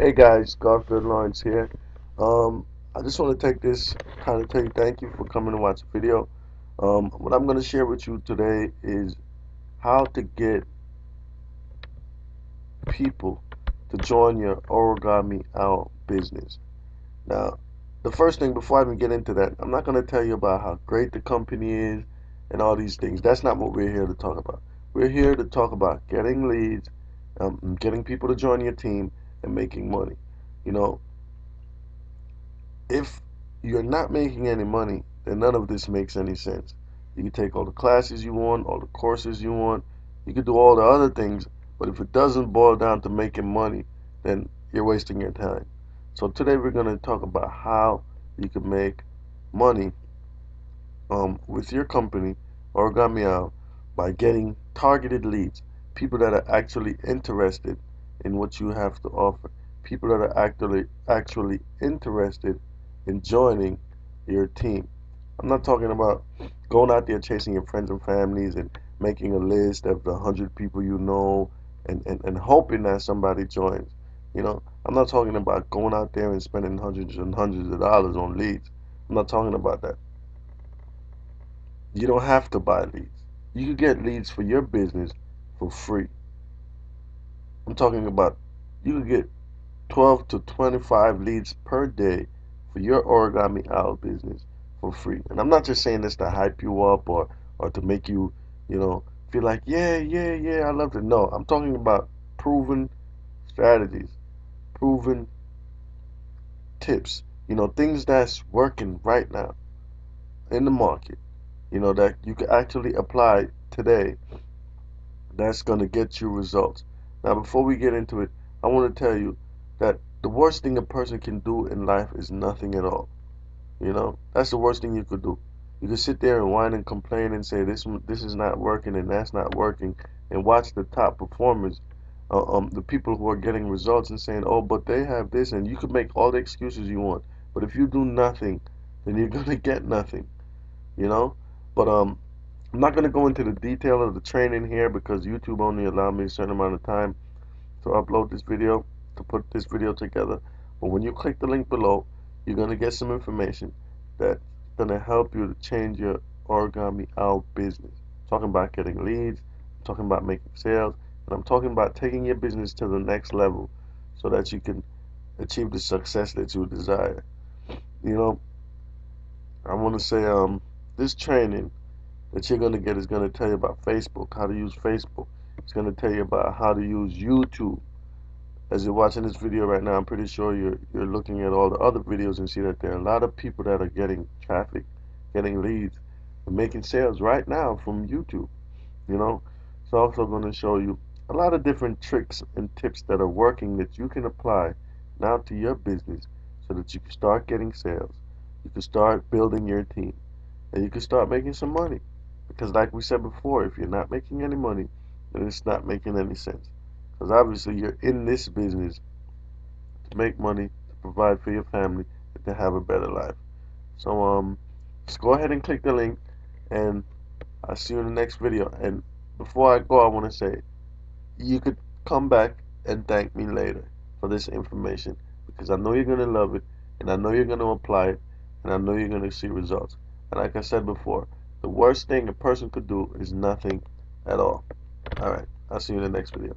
Hey guys, Garfield Lawrence here. Um, I just want to take this time to tell you thank you for coming to watch the video. Um, what I'm going to share with you today is how to get people to join your origami owl business. Now, the first thing before I even get into that, I'm not going to tell you about how great the company is and all these things. That's not what we're here to talk about. We're here to talk about getting leads, um, getting people to join your team, and making money. You know, if you're not making any money, then none of this makes any sense. You can take all the classes you want, all the courses you want, you can do all the other things, but if it doesn't boil down to making money, then you're wasting your time. So today we're going to talk about how you can make money um, with your company, Origami by getting targeted leads, people that are actually interested in what you have to offer. People that are actually actually interested in joining your team. I'm not talking about going out there chasing your friends and families and making a list of the hundred people you know and, and, and hoping that somebody joins. You know, I'm not talking about going out there and spending hundreds and hundreds of dollars on leads. I'm not talking about that. You don't have to buy leads. You can get leads for your business for free. I'm talking about you can get 12 to 25 leads per day for your origami owl business for free. And I'm not just saying this to hype you up or or to make you, you know, feel like, yeah, yeah, yeah, I love it. No, I'm talking about proven strategies, proven tips, you know, things that's working right now in the market, you know, that you can actually apply today that's going to get you results. Now, before we get into it, I want to tell you that the worst thing a person can do in life is nothing at all. You know, that's the worst thing you could do. You could sit there and whine and complain and say this this is not working and that's not working, and watch the top performers, uh, um, the people who are getting results and saying, oh, but they have this, and you can make all the excuses you want. But if you do nothing, then you're gonna get nothing. You know. But um, I'm not going to go into the detail of the training here because YouTube only allowed me a certain amount of time to upload this video, to put this video together. But when you click the link below, you're going to get some information that's going to help you to change your origami owl business. I'm talking about getting leads, I'm talking about making sales, and I'm talking about taking your business to the next level so that you can achieve the success that you desire. You know, I want to say um, this training that you're going to get is going to tell you about Facebook, how to use Facebook. It's going to tell you about how to use YouTube. As you're watching this video right now, I'm pretty sure you're you're looking at all the other videos and see that there are a lot of people that are getting traffic, getting leads, and making sales right now from YouTube. You know, it's also going to show you a lot of different tricks and tips that are working that you can apply now to your business so that you can start getting sales. You can start building your team and you can start making some money. Because like we said before, if you're not making any money, then it's not making any sense. Because obviously you're in this business to make money, to provide for your family, and to have a better life. So um, just go ahead and click the link, and I'll see you in the next video. And before I go, I want to say, you could come back and thank me later for this information because I know you're going to love it, and I know you're going to apply it, and I know you're going to see results. And like I said before, the worst thing a person could do is nothing at all. Alright, I'll see you in the next video.